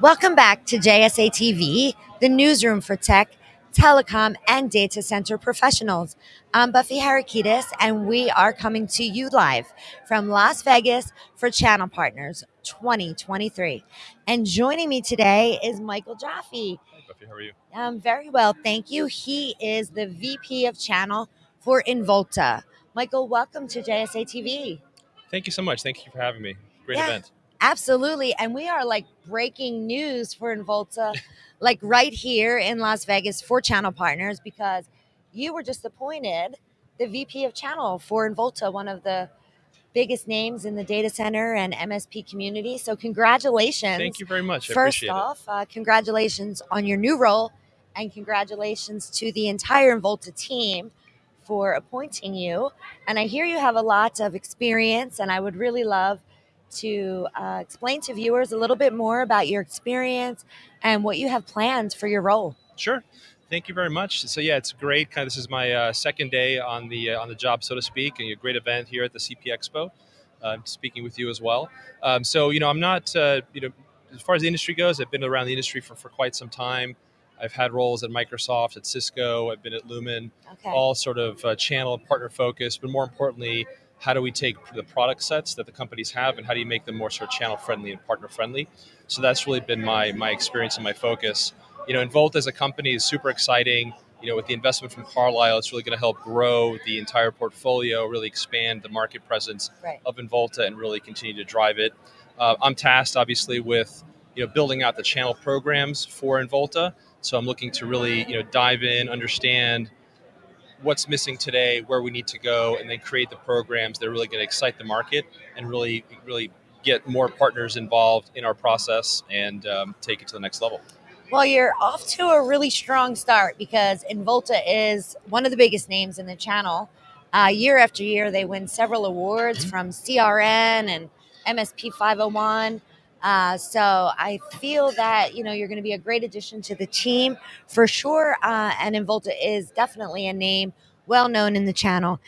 Welcome back to JSA TV, the newsroom for tech, telecom, and data center professionals. I'm Buffy Harakidas, and we are coming to you live from Las Vegas for Channel Partners 2023. And joining me today is Michael Jaffe. Hi, Buffy. How are you? Um, very well, thank you. He is the VP of Channel for Involta. Michael, welcome to JSA TV. Thank you so much. Thank you for having me. Great Yeah. event. Absolutely. And we are like breaking news for Involta, like right here in Las Vegas for Channel Partners, because you were just appointed the VP of Channel for Involta, one of the biggest names in the data center and MSP community. So, congratulations. Thank you very much. I First off, uh, congratulations on your new role, and congratulations to the entire Involta team for appointing you. And I hear you have a lot of experience, and I would really love to uh, explain to viewers a little bit more about your experience and what you have planned for your role. Sure. Thank you very much. So yeah, it's great. Kind of, this is my uh, second day on the uh, on the job, so to speak, and a great event here at the CP Expo. Uh, speaking with you as well. Um, so you know, I'm not uh, you know, as far as the industry goes, I've been around the industry for, for quite some time. I've had roles at Microsoft, at Cisco. I've been at Lumen. Okay. all sort of uh, channel and partner focused, but more importantly, how do we take the product sets that the companies have and how do you make them more sort of channel friendly and partner friendly? So that's really been my my experience and my focus. You know, Involta as a company is super exciting. You know, with the investment from Carlyle, it's really going to help grow the entire portfolio, really expand the market presence Right. of Involta, and really continue to drive it. Uh, I'm tasked, obviously, with you know building out the channel programs for Involta. So I'm looking to really you know dive in, understand what's missing today, where we need to go, and then create the programs that are really going to excite the market and really, really get more partners involved in our process and um, take it to the next level. Well, you're off to a really strong start because Involta is one of the biggest names in the channel. Uh, year after year, they win several awards Mhm. from CRN and MSP 501. Uh, so I feel that you know you're going to be a great addition to the team for sure. Uh, and Involta is definitely a name well known in the channel.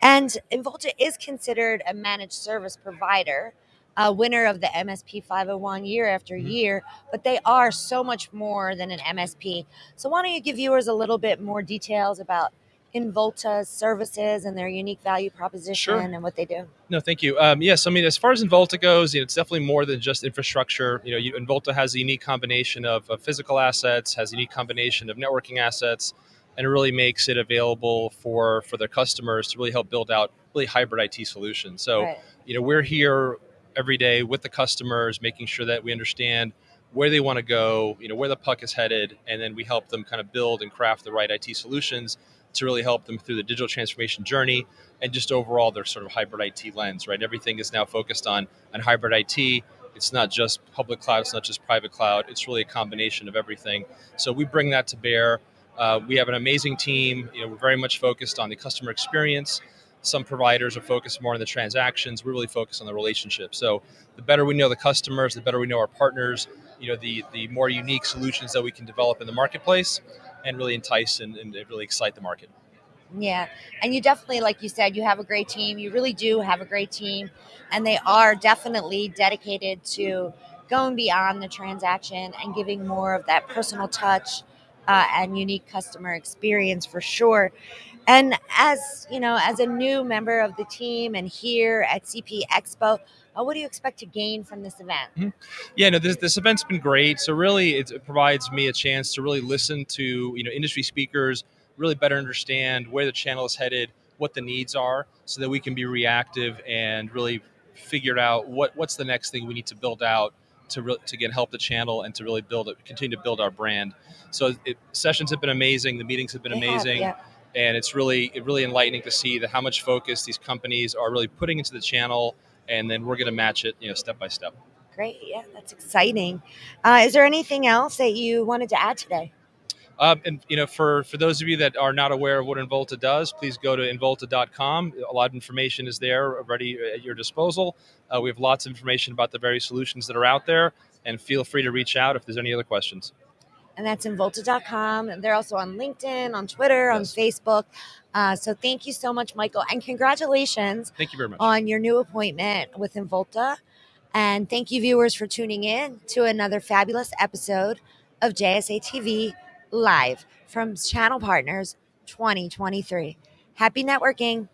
And Involta is considered a managed service provider, a winner of the MSP 501 year after Mhm. year but they are so much more than an MSP. So why don't you give viewers a little bit more details about Involta's services and their unique value proposition Sure. and what they do? No, thank you. Um, yes, I mean, as far as Involta goes, you know, it's definitely more than just infrastructure. You know, you, Involta has a unique combination of, of physical assets, has a unique combination of networking assets, and it really makes it available for for their customers to really help build out really hybrid IT solutions. So, Right. you know, we're here every day with the customers, making sure that we understand where they want to go, you know, where the puck is headed, and then we help them kind of build and craft the right IT solutions to really help them through the digital transformation journey and just overall their sort of hybrid IT lens, right? Everything is now focused on on hybrid IT. It's not just public cloud, it's not just private cloud. It's really a combination of everything. So we bring that to bear. Uh, we have an amazing team. You know, we're very much focused on the customer experience. Some providers are focused more on the transactions. We're really focused on the relationship. So the better we know the customers, the better we know our partners. You know, the the more unique solutions that we can develop in the marketplace, and really entice and, and really excite the market. Yeah. And you definitely, like you said, you have a great team. You really do have a great team. And they are definitely dedicated to going beyond the transaction and giving more of that personal touch uh, and unique customer experience for sure. And as you know, as a new member of the team and here at CP Expo, uh, what do you expect to gain from this event? Yeah, no, this, this event's been great. So really, it, it provides me a chance to really listen to you know industry speakers, really better understand where the channel is headed, what the needs are, so that we can be reactive and really figure out what what's the next thing we need to build out to re- to again help the channel and to really build it, continue to build our brand. So it, sessions have been amazing, the meetings have been They have, amazing yeah. and it's really it really enlightening to see that how much focus these companies are really putting into the channel and then we're going to match it you know step by step Great. Yeah, that's exciting. Uh, is there anything else that you wanted to add today? um, and you know for for those of you that are not aware of what involta does please go to involta.com a lot of information is there already at your disposal uh, we have lots of information about the various solutions that are out there and feel free to reach out if there's any other questions and that's Involta.com. They're also on LinkedIn, on Twitter, yes. on Facebook. Uh, so thank you so much, Michael, and congratulations. Thank you very much on your new appointment with Involta. And thank you, viewers, for tuning in to another fabulous episode of JSA TV live from Channel Partners 2023. Happy networking.